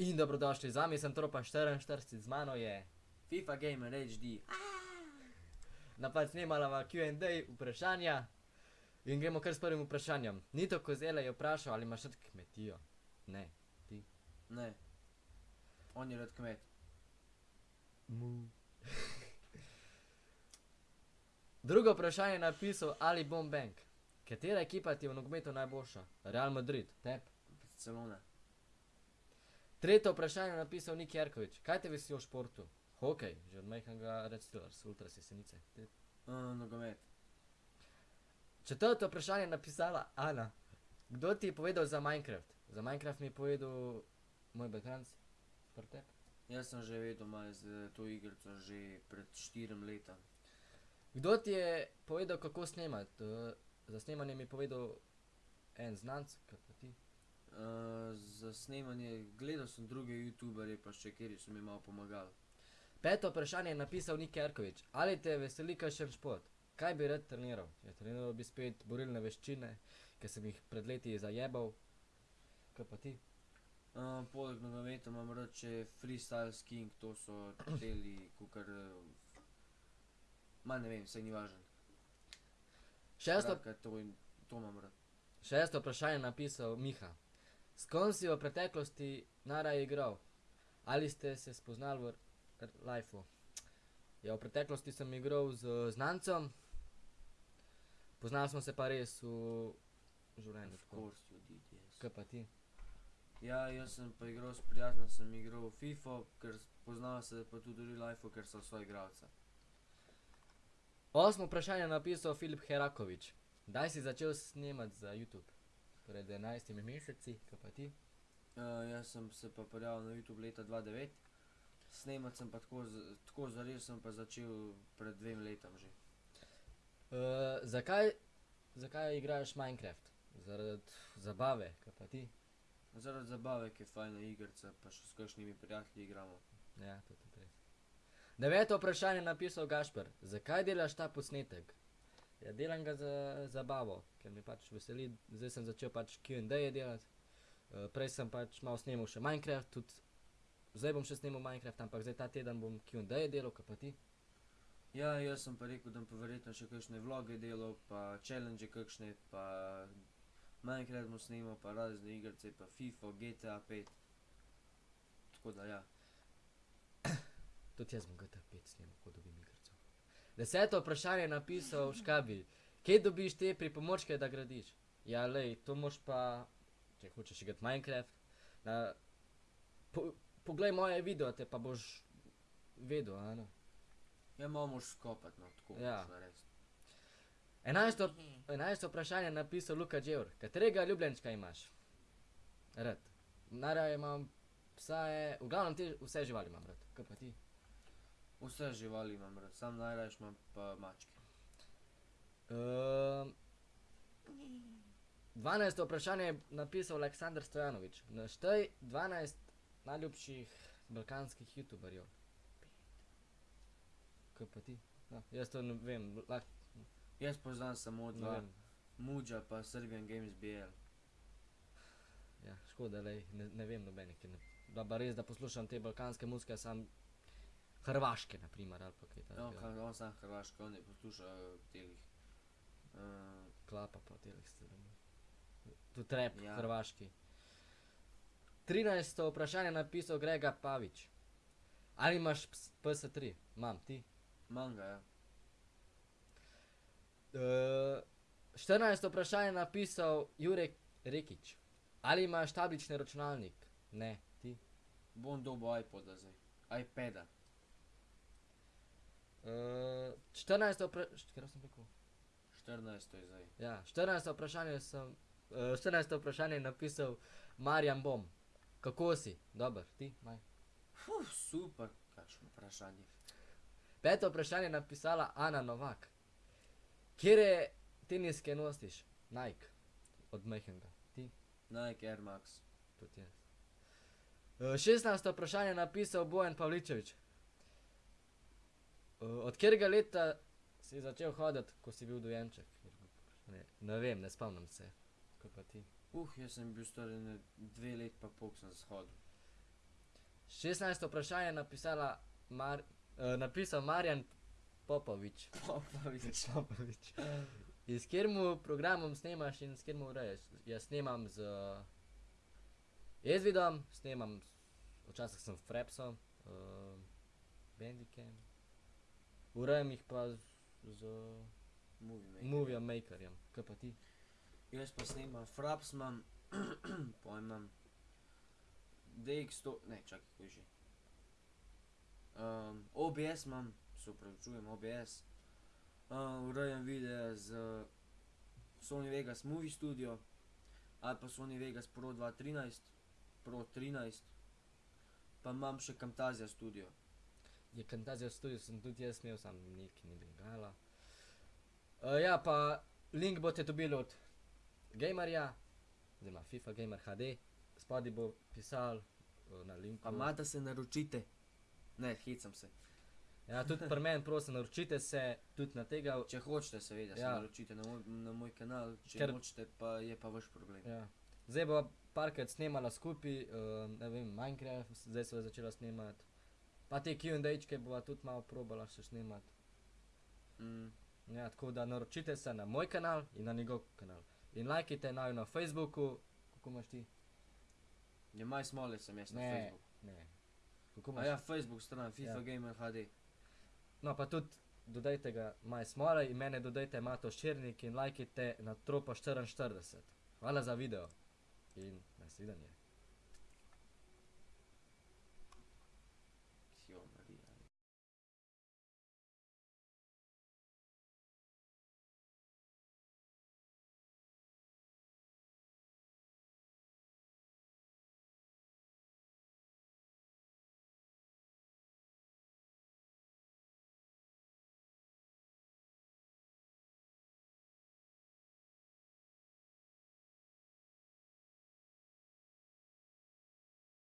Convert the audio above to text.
In dobrodošli, z vami sem Tropa 44, z mano je FIFA Gamer HD. napad snemala Q&A vprašanja. In gremo kar s prvim vprašanjem. Nito Kozele je vprašal, ali imaš rad kmetijo. Ne. Ne. On je rad kmet. Mu. Drugo vprašanje je napisal Ali Bombank. Katera ekipa ti je v nogometu najboljša? Real Madrid, tep. Barcelona. Tretje vprašanje je napisal Nik Jerkovič. Kaj te veseli v športu? Hokej, že od majhnega Red Steelers, ultra sesenice. Uh, nogomet. Četrto vprašanje je napisala Ana. Kdo ti je povedal za Minecraft? Za Minecraft mi je povedal moj bratranc. Prtep. Jaz sem že vedel malo z to igrico že pred štirim leta. Kdo ti je povedal, kako snemati? Uh, za snemanje mi je povedal en znanc, pa ti. Uh, za snemanje gledal sem druge youtuberje, pa še kjer so mi malo pomagali. Peto vprašanje je napisal Nik Jerkovič. Ali te veseli kakšen šport? Kaj bi rad treniral? Ja, treniral bi spet borilne veščine, ki sem jih pred leti zajebal. Kaj pa ti? Uh, poleg nogometa imam rad še freestyle skiing, to so deli, kukar... Uh, ma ne vem, saj ni važno. Šesto, Skratka, to, to imam rad. šesto vprašanje je napisal Miha. S kom si v preteklosti najraje igral? Ali ste se spoznali v lifeu? Ja, v preteklosti sem igral z znancem, poznali smo se pa res v življenju. Of course you did, yes. Kaj pa ti? Ja, jaz sem pa igral s prijateljem, sem igral FIFA, ker poznava se pa tudi v real lifeu, ker so svoja igralca. Osmo vprašanje je napisal Filip Herakovič. Kdaj si začel snemati za YouTube? Pred 11 meseci, kaj pa ti? Uh, jaz sem se pa prijavil na YouTube leta 2009, snemat sem pa tako, z- tako zares sem pa začel pred dvem letom že. Uh, zakaj, zakaj igraš Minecraft? Zaradi zabave, kaj pa ti? Zaradi zabave, ki je fajna igrica, pa še s kakšnimi prijatelji igramo. Ja, to je tudi res. Deveto vprašanje je napisal Gašper. Zakaj delaš ta posnetek? Ja, delam ga za zabavo, ker me pač veseli. Zdaj sem začel pač Q&A delati. Uh, prej sem pač malo snemal še Minecraft, tudi zdaj bom še snemal Minecraft, ampak zdaj ta teden bom Q&A delal, kaj pa ti? Ja, jaz sem pa rekel, da bom verjetno še kakšne vloge delal, pa challenge kakšne, pa Minecraft bom snemal, pa razne igrice, pa FIFA, GTA 5. Tako da ja. Tudi jaz bom GTA 5 snemal, ko dobim igrico. Deseto vprašanje je napisal Škabi. Kje dobiš te pripomočke, da gradiš? Ja, lej, to moš pa, če hočeš igrati Minecraft, na, po, poglej moje videote, pa boš vedel, a ne? Ja, malo moš skopati, no, tako Ja. moš narediti. Enajsto, enajsto vprašanje je napisal Luka Dževr. Katerega ljubljenčka imaš? Rad. Najraje imam psa, je, v glavnem te vse živali imam rad. Kaj pa ti? Vse živali imam rad, sam najrajš imam pa mačke. Um, 12. vprašanje je napisal Aleksandr Stojanovič. Naštej 12 najljubših balkanskih youtuberjev. Kaj pa ti? No, jaz to ne vem, lahko Jaz poznam samo dva. Muđa pa Serbian Games BL. Ja, škoda, lej, ne, ne vem nobenih. ker Ne, da pa res, da poslušam te balkanske muzike, sam Hrvaške, na primer, ali pa kaj No, takega. ka- on sam Hrvaška, on ne posluša uh, telih. Uh, Klapa pa telih stvari. Tu trep, ja. Hrvaški. 13. vprašanje je napisal Grega Pavič. Ali imaš ps- PS3? Imam, ti? manga, ja. Uh, 14. vprašanje je napisal Jurek Rekič. Ali imaš tablični računalnik? Ne, ti? Bom dobil iPoda zdaj. iPada. Uh, 14. vprašanje, kaj sem rekel? 14 je zdaj. Ja, 14. vprašanje sem, uh, 14. vprašanje je napisal Marjan Bom. Kako si? Dober, ti? Maj. Uf, super, kakšno vprašanje. Peto vprašanje je napisala Ana Novak. Kje teniske nosiš? Nike. Od majhnega. Ti? Nike Air Max. Tudi jaz. Uh, 16. vprašanje je napisal Bojan Pavličevič. Uh, od katerega leta si začel hoditi, ko si bil dojenček? Ne, ne vem, ne spomnim se. Kaj pa ti? Uh, jaz sem bil star ene dve let pa pol, ko sem shodil. 16. vprašanje je napisala Mar, uh, napisal Marjan Popovič. Popovič. Popovič. In s katerim programom snemaš in s katerim ureješ? Jaz snemam z uh, Ezvidom, snemam, s- včasih sem Frepsom, uh, Bandicam. Urejam jih pa z, z Movie maker. Movie Makerjem. Kaj pa ti? Jaz pa snemam Fraps imam, pojem imam DX100, ne čakaj, kaj že. Um, OBS imam, se upravičujem, OBS. Uh, urejam videe z Sony Vegas Movie Studio ali pa Sony Vegas Pro 213, Pro 13, pa imam še Camtasia Studio. Je Camtasia Studio sem tudi jaz imel, sam neki ni bengala. Uh, ja, pa link boste dobili od Gamerja, oziroma FIFA Gamer HD, spodaj bo pisal uh, na linku. Pa mata se naročite. Ne, hecam se. Ja, tudi pri meni, prosim, naročite se tudi na tega. Če hočete, seveda, se Ja. naročite na moj, na moj kanal, če Ker- nočete, pa je pa vaš problem. Ja. Zdaj bo parkrat snemala skupaj, uh, ne vem, Minecraft, zdaj so začela snemati. Pa te Q&A-čke bova tudi malo probala še snemati. Mm. Ja, tako da naročite se na moj kanal in na njegov kanal. In lajkite naju na Facebooku, kako imaš ti? Je maj smole sem jaz na Ne, Facebooku. ne. Kako A imaš? ja, Facebook stran, FIFA Ja. ja. Gamer HD. No, pa tudi dodajte ga maj smole in mene dodajte Mato Širnik in lajkite na tropa 44. Hvala za video in nasvidenje.